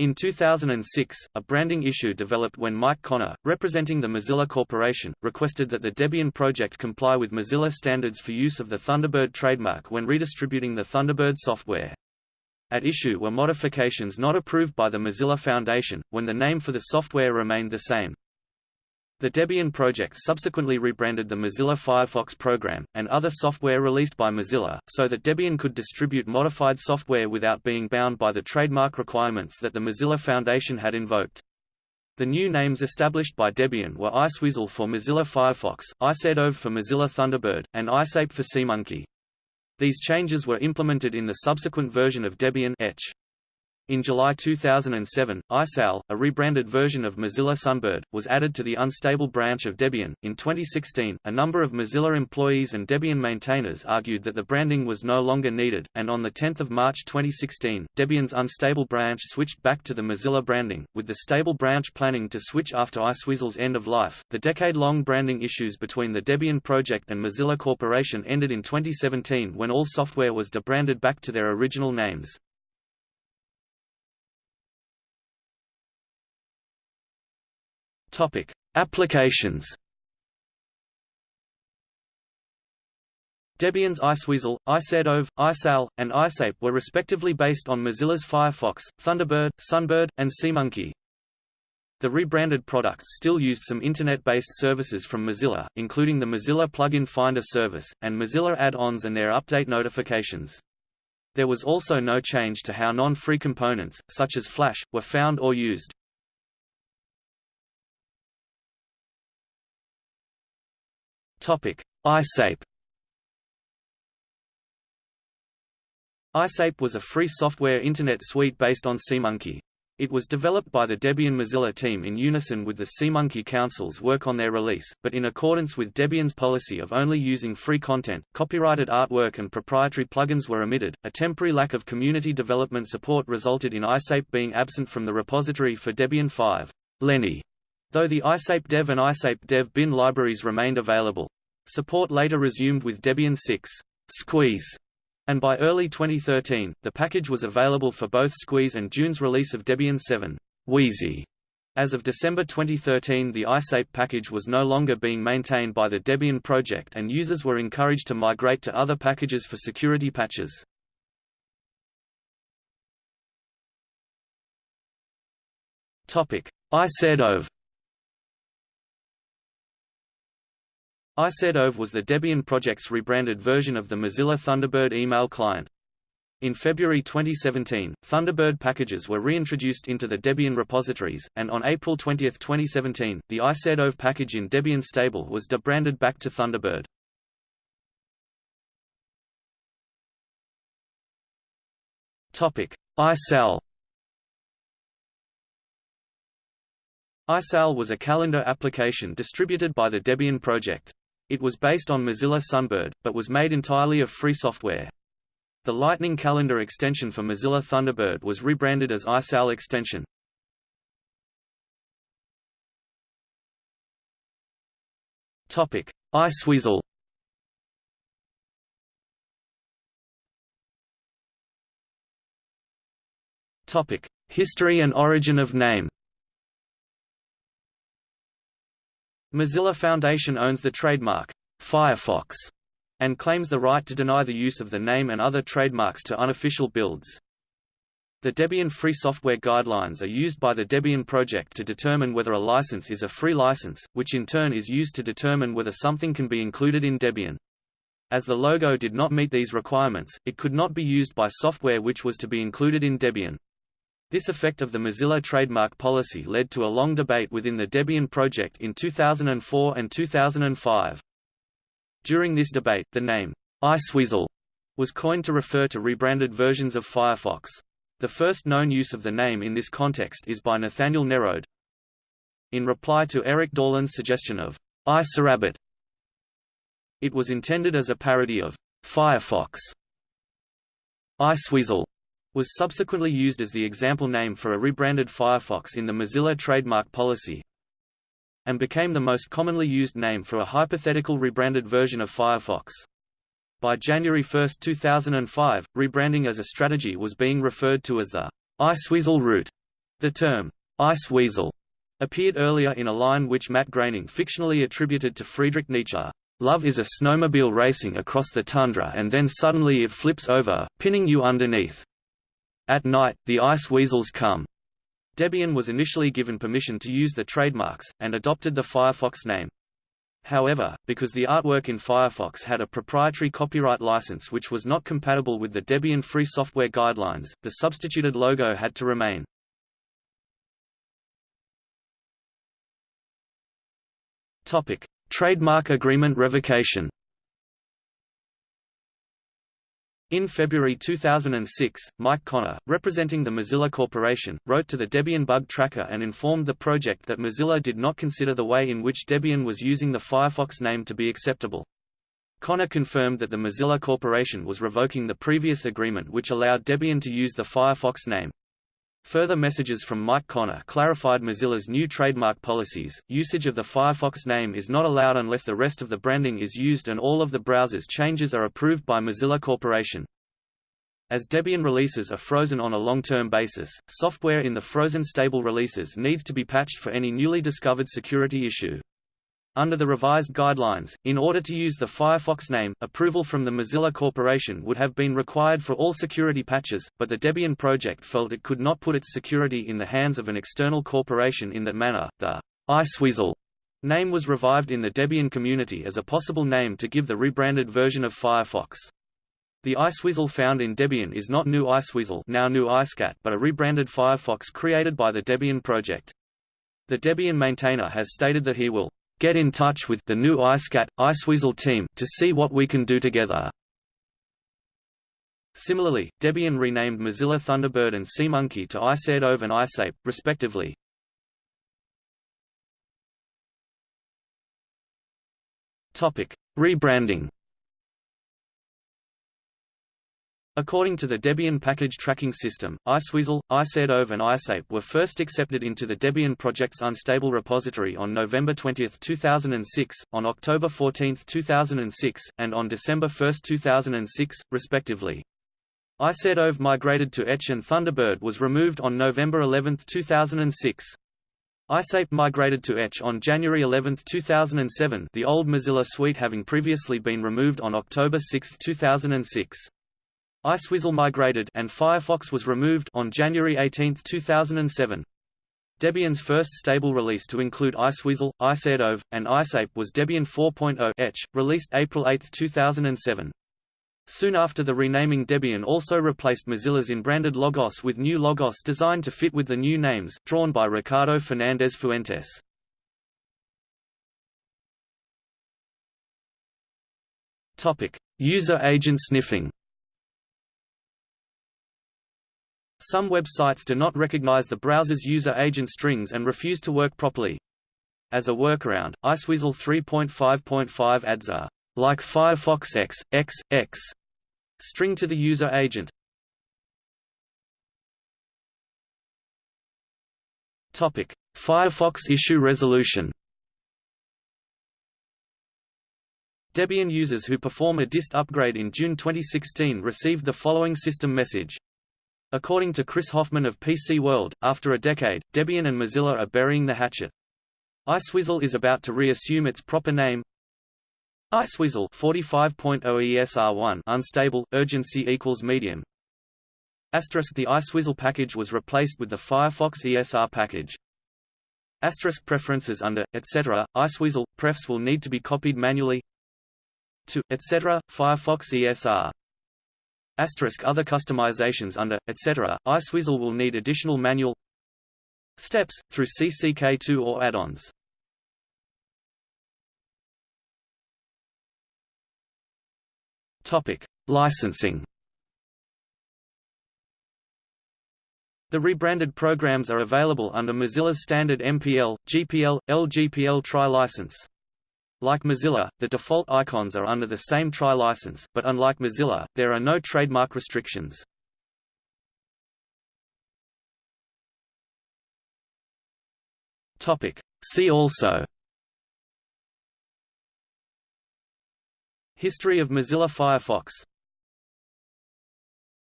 In 2006, a branding issue developed when Mike Connor, representing the Mozilla Corporation, requested that the Debian project comply with Mozilla standards for use of the Thunderbird trademark when redistributing the Thunderbird software. At issue were modifications not approved by the Mozilla Foundation, when the name for the software remained the same. The Debian project subsequently rebranded the Mozilla Firefox program, and other software released by Mozilla, so that Debian could distribute modified software without being bound by the trademark requirements that the Mozilla Foundation had invoked. The new names established by Debian were Iceweasel for Mozilla Firefox, Icedove for Mozilla Thunderbird, and Iceape for SeaMonkey. These changes were implemented in the subsequent version of Debian Etch. In July 2007, Iceowl, a rebranded version of Mozilla Sunbird, was added to the unstable branch of Debian. In 2016, a number of Mozilla employees and Debian maintainers argued that the branding was no longer needed, and on 10 March 2016, Debian's unstable branch switched back to the Mozilla branding, with the stable branch planning to switch after Iceweasel's end of life. The decade-long branding issues between the Debian project and Mozilla Corporation ended in 2017 when all software was debranded back to their original names. Topic: Applications. Debian's Iceweasel, Icedove, Iceowl, and Iceape were respectively based on Mozilla's Firefox, Thunderbird, Sunbird, and SeaMonkey. The rebranded products still used some Internet-based services from Mozilla, including the Mozilla Plugin Finder service, and Mozilla add-ons and their update notifications. There was also no change to how non-free components, such as Flash, were found or used. Topic: Iceape. Iceape was a free software Internet suite based on SeaMonkey. It was developed by the Debian Mozilla team in unison with the SeaMonkey Council's work on their release, but in accordance with Debian's policy of only using free content, copyrighted artwork and proprietary plugins were omitted. A temporary lack of community development support resulted in Iceape being absent from the repository for Debian 5. Lenny Though the Iceape Dev and Iceape Dev bin libraries remained available. Support later resumed with Debian 6 Squeeze, and by early 2013, the package was available for both Squeeze and June's release of Debian 7 Wheezy. As of December 2013 the Iceape package was no longer being maintained by the Debian project and users were encouraged to migrate to other packages for security patches. Icedove Icedove was the Debian project's rebranded version of the Mozilla Thunderbird email client. In February 2017, Thunderbird packages were reintroduced into the Debian repositories, and on April 20, 2017, the Icedove package in Debian stable was debranded back to Thunderbird. Iceowl Iceowl was a calendar application distributed by the Debian project. It was based on Mozilla Sunbird, but was made entirely of free software. The Lightning Calendar extension for Mozilla Thunderbird was rebranded as Iceowl extension. Topic: Iceweasel. Topic: History and origin of name. Mozilla Foundation owns the trademark, Firefox, and claims the right to deny the use of the name and other trademarks to unofficial builds. The Debian Free Software Guidelines are used by the Debian project to determine whether a license is a free license, which in turn is used to determine whether something can be included in Debian. As the logo did not meet these requirements, it could not be used by software which was to be included in Debian. This effect of the Mozilla trademark policy led to a long debate within the Debian project in 2004 and 2005. During this debate, the name, Iceweasel, was coined to refer to rebranded versions of Firefox. The first known use of the name in this context is by Nathaniel Nerode. In reply to Eric Dorland's suggestion of IceRabbit, it was intended as a parody of Firefox. Iceweasel was subsequently used as the example name for a rebranded Firefox in the Mozilla trademark policy, and became the most commonly used name for a hypothetical rebranded version of Firefox. By January 1, 2005, rebranding as a strategy was being referred to as the Iceweasel route. The term, ice weasel, appeared earlier in a line which Matt Groening fictionally attributed to Friedrich Nietzsche. Love is a snowmobile racing across the tundra and then suddenly it flips over, pinning you underneath. At night, the ice weasels come. Debian was initially given permission to use the trademarks, and adopted the Firefox name. However, because the artwork in Firefox had a proprietary copyright license which was not compatible with the Debian Free Software Guidelines, the substituted logo had to remain. Topic: Trademark agreement revocation. In February 2006, Mike Connor, representing the Mozilla Corporation, wrote to the Debian bug tracker and informed the project that Mozilla did not consider the way in which Debian was using the Firefox name to be acceptable. Connor confirmed that the Mozilla Corporation was revoking the previous agreement which allowed Debian to use the Firefox name. Further messages from Mike Connor clarified Mozilla's new trademark policies. Usage of the Firefox name is not allowed unless the rest of the branding is used and all of the browser's changes are approved by Mozilla Corporation. As Debian releases are frozen on a long-term basis, software in the frozen stable releases needs to be patched for any newly discovered security issue. Under the revised guidelines, in order to use the Firefox name, approval from the Mozilla Corporation would have been required for all security patches, but the Debian project felt it could not put its security in the hands of an external corporation in that manner. The Iceweasel name was revived in the Debian community as a possible name to give the rebranded version of Firefox. The Iceweasel found in Debian is not new Iceweasel now GNU IceCat but a rebranded Firefox created by the Debian project. The Debian maintainer has stated that he will Get in touch with the new IceCat, Iceweasel team to see what we can do together. Similarly, Debian renamed Mozilla Thunderbird and SeaMonkey to Icedove and Iceape, respectively. Rebranding. According to the Debian package tracking system, Iceweasel, Icedove and Iceape were first accepted into the Debian project's unstable repository on November 20, 2006, on October 14, 2006, and on December 1, 2006, respectively. Icedove migrated to Etch and Thunderbird was removed on November 11, 2006. Iceape migrated to Etch on January 11, 2007 the old Mozilla suite having previously been removed on October 6, 2006. Iceweasel migrated and Firefox was removed on January 18, 2007. Debian's first stable release to include Iceweasel, Icedove, and Iceape was Debian 4.0 Etch, released April 8, 2007. Soon after the renaming Debian also replaced Mozilla's in-branded Logos with new Logos designed to fit with the new names, drawn by Ricardo Fernandez Fuentes. User agent sniffing Some websites do not recognize the browser's user agent strings and refuse to work properly. As a workaround, Iceweasel 3.5.5 adds a like Firefox X, X, X string to the user agent. Topic: Firefox issue resolution. Debian users who perform a dist upgrade in June 2016 received the following system message. According to Chris Hoffman of PC World, after a decade, Debian and Mozilla are burying the hatchet. Iceweasel is about to reassume its proper name. Iceweasel 45.0 ESR1 unstable, urgency equals medium. Asterisk the Iceweasel package was replaced with the Firefox ESR package. Asterisk preferences under, etc., Iceweasel, prefs will need to be copied manually to, etc., Firefox ESR other customizations under, etc. Iceweasel will need additional manual steps, through CCK2 or add-ons. Licensing. The rebranded programs are available under Mozilla's standard MPL, GPL, LGPL tri-license. Like Mozilla, the default icons are under the same TRI license, but unlike Mozilla, there are no trademark restrictions. Topic. See also History of Mozilla Firefox